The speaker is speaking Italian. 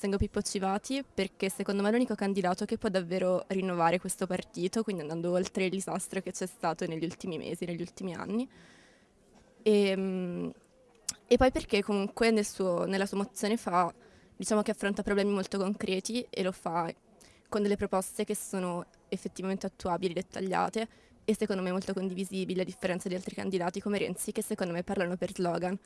Sengo Pippo Civati perché secondo me è l'unico candidato che può davvero rinnovare questo partito, quindi andando oltre il disastro che c'è stato negli ultimi mesi, negli ultimi anni. E, e poi perché comunque nel suo, nella sua mozione fa, diciamo che affronta problemi molto concreti e lo fa con delle proposte che sono effettivamente attuabili, dettagliate e secondo me molto condivisibili, a differenza di altri candidati come Renzi che secondo me parlano per slogan.